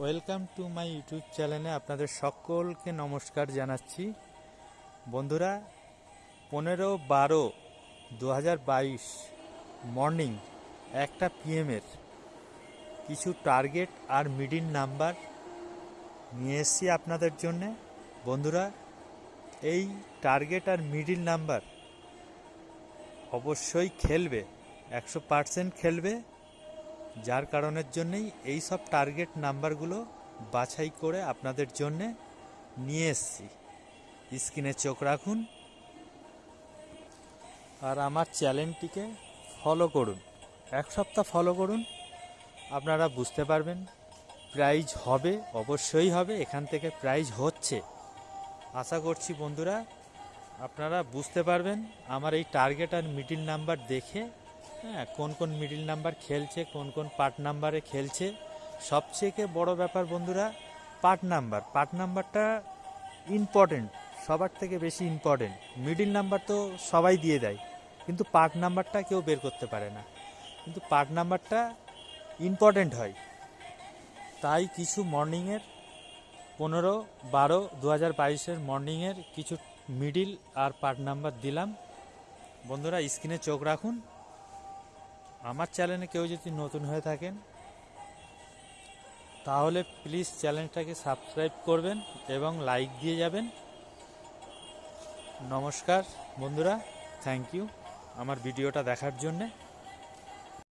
Welcome to my YouTube চ্যানেলে আপনাদের সকলকে নমস্কার জানাচ্ছি। বন্ধুরা, পনেরো বারো দু হাজার বাইশ মর্নিং একটা পিএমের কিছু টার্গেট আর মিডিল নাম্বার নিয়ে এসেছি আপনাদের জন্যে। বন্ধুরা, এই টার্গেট আর মিডিল নাম্বার অবশ্যই খেলবে, একশো পার্সেন্ট খেলবে। যার কারণের জন্যেই এই সব টার্গেট নাম্বারগুলো বাছাই করে আপনাদের জন্যে নিয়ে এসেছি। স্ক্রিনে চোখ রাখুন আর আমার চ্যানেলটিকে ফলো করুন। এক সপ্তাহ ফলো করুন, আপনারা বুঝতে পারবেন প্রাইজ হবে, অবশ্যই হবে, এখান থেকে প্রাইজ হচ্ছে। আশা করছি বন্ধুরা, আপনারা বুঝতে পারবেন, আমার এই টার্গেট আর মিডিল নাম্বার দেখে হ্যাঁ কোন কোন মিডিল নাম্বার খেলছে, কোন কোন পার্ট নাম্বারে খেলছে। সবথেকে বড় ব্যাপার বন্ধুরা পার্ট নাম্বার পার্ট নাম্বারটা ইম্পর্টেন্ট সবার থেকে বেশি ইম্পর্টেন্ট মিডিল নাম্বার তো সবাই দিয়ে দেয়, কিন্তু পার্ট নাম্বারটা কেউ বের করতে পারে না। কিন্তু পার্ট নাম্বারটা ইম্পর্টেন্ট হয়। তাই কিছু মর্নিংয়ের পনেরো, বারো দু হাজার বাইশের মর্নিংয়ের কিছু মিডিল আর পার্ট নাম্বার দিলাম। বন্ধুরা স্ক্রিনে চোখ রাখুন। আমার চ্যানেলে কেউ যদি নতুন হয়ে থাকেন, তাহলে প্লিজ চ্যানেলটাকে সাবস্ক্রাইব করবেন এবং লাইক দিয়ে যাবেন। নমস্কার বন্ধুরা থ্যাংক ইউ আমার ভিডিওটা দেখার জন্যে।